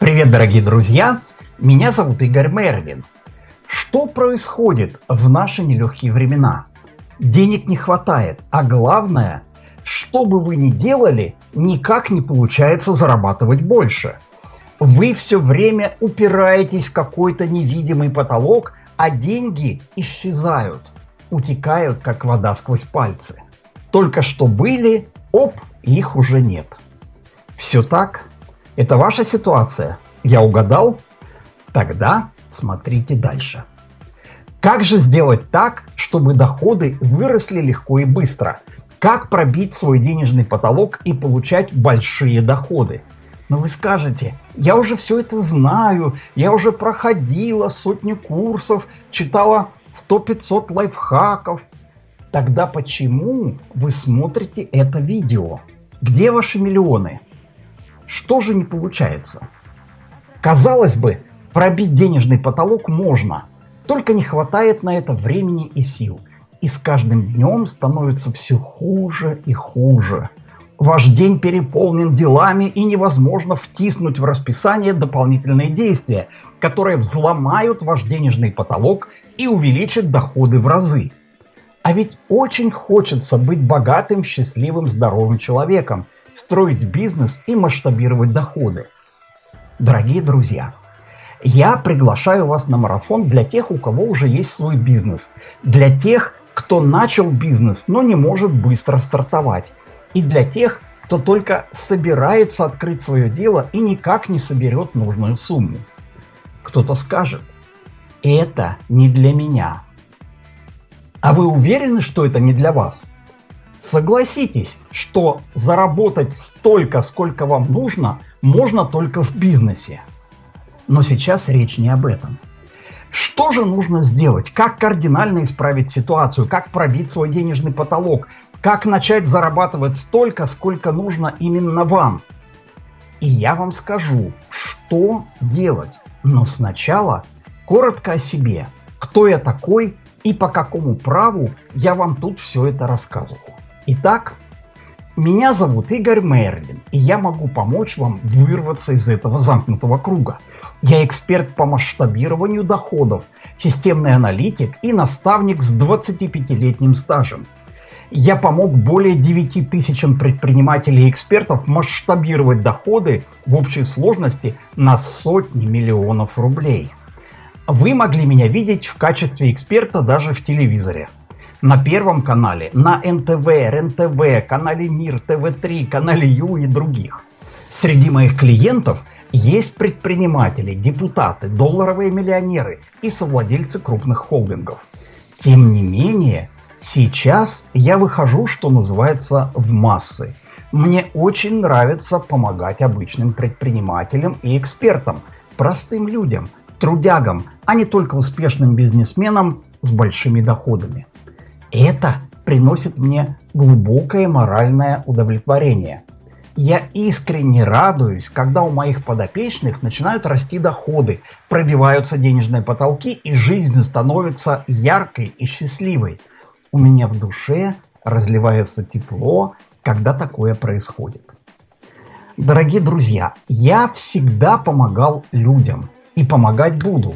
Привет, дорогие друзья! Меня зовут Игорь Мервин. Что происходит в наши нелегкие времена? Денег не хватает, а главное, что бы вы ни делали, никак не получается зарабатывать больше. Вы все время упираетесь в какой-то невидимый потолок, а деньги исчезают, утекают, как вода сквозь пальцы. Только что были, оп, их уже нет. Все так? Это ваша ситуация? Я угадал? Тогда смотрите дальше. Как же сделать так, чтобы доходы выросли легко и быстро? Как пробить свой денежный потолок и получать большие доходы? Но вы скажете, я уже все это знаю, я уже проходила сотни курсов, читала 100-500 лайфхаков. Тогда почему вы смотрите это видео? Где ваши миллионы? Что же не получается? Казалось бы, пробить денежный потолок можно, только не хватает на это времени и сил. И с каждым днем становится все хуже и хуже. Ваш день переполнен делами и невозможно втиснуть в расписание дополнительные действия, которые взломают ваш денежный потолок и увеличат доходы в разы. А ведь очень хочется быть богатым, счастливым, здоровым человеком, строить бизнес и масштабировать доходы. Дорогие друзья, я приглашаю вас на марафон для тех, у кого уже есть свой бизнес, для тех, кто начал бизнес, но не может быстро стартовать, и для тех, кто только собирается открыть свое дело и никак не соберет нужную сумму. Кто-то скажет, это не для меня. А вы уверены, что это не для вас? Согласитесь, что заработать столько, сколько вам нужно, можно только в бизнесе. Но сейчас речь не об этом. Что же нужно сделать? Как кардинально исправить ситуацию? Как пробить свой денежный потолок? Как начать зарабатывать столько, сколько нужно именно вам? И я вам скажу, что делать. Но сначала коротко о себе. Кто я такой и по какому праву я вам тут все это рассказываю. Итак, меня зовут Игорь Мерлин, и я могу помочь вам вырваться из этого замкнутого круга. Я эксперт по масштабированию доходов, системный аналитик и наставник с 25-летним стажем. Я помог более 9 тысячам предпринимателей и экспертов масштабировать доходы в общей сложности на сотни миллионов рублей. Вы могли меня видеть в качестве эксперта даже в телевизоре на Первом канале, на НТВ, РНТВ, канале Мир, ТВ3, канале Ю и других. Среди моих клиентов есть предприниматели, депутаты, долларовые миллионеры и совладельцы крупных холдингов. Тем не менее, сейчас я выхожу, что называется, в массы. Мне очень нравится помогать обычным предпринимателям и экспертам, простым людям, трудягам, а не только успешным бизнесменам с большими доходами. Это приносит мне глубокое моральное удовлетворение. Я искренне радуюсь, когда у моих подопечных начинают расти доходы, пробиваются денежные потолки и жизнь становится яркой и счастливой. У меня в душе разливается тепло, когда такое происходит. Дорогие друзья, я всегда помогал людям и помогать буду.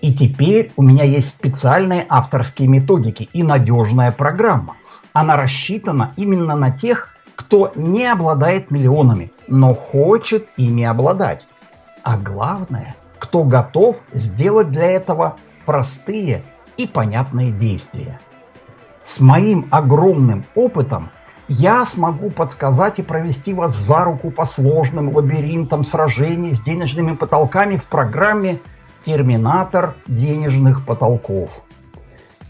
И теперь у меня есть специальные авторские методики и надежная программа. Она рассчитана именно на тех, кто не обладает миллионами, но хочет ими обладать. А главное, кто готов сделать для этого простые и понятные действия. С моим огромным опытом я смогу подсказать и провести вас за руку по сложным лабиринтам сражений с денежными потолками в программе терминатор денежных потолков.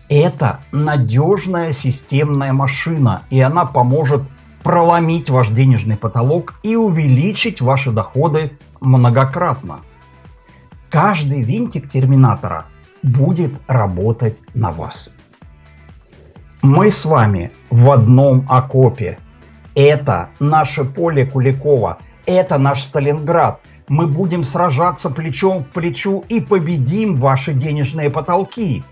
Это надежная системная машина, и она поможет проломить ваш денежный потолок и увеличить ваши доходы многократно. Каждый винтик терминатора будет работать на вас. Мы с вами в одном окопе. Это наше поле Куликова, это наш Сталинград, мы будем сражаться плечом к плечу и победим ваши денежные потолки.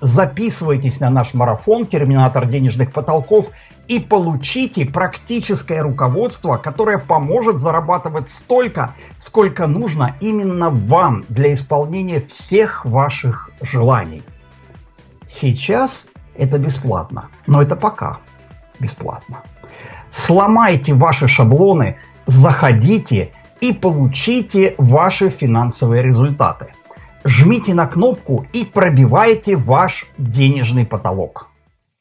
Записывайтесь на наш марафон «Терминатор денежных потолков» и получите практическое руководство, которое поможет зарабатывать столько, сколько нужно именно вам для исполнения всех ваших желаний. Сейчас это бесплатно, но это пока бесплатно. Сломайте ваши шаблоны, заходите и получите ваши финансовые результаты. Жмите на кнопку и пробивайте ваш денежный потолок.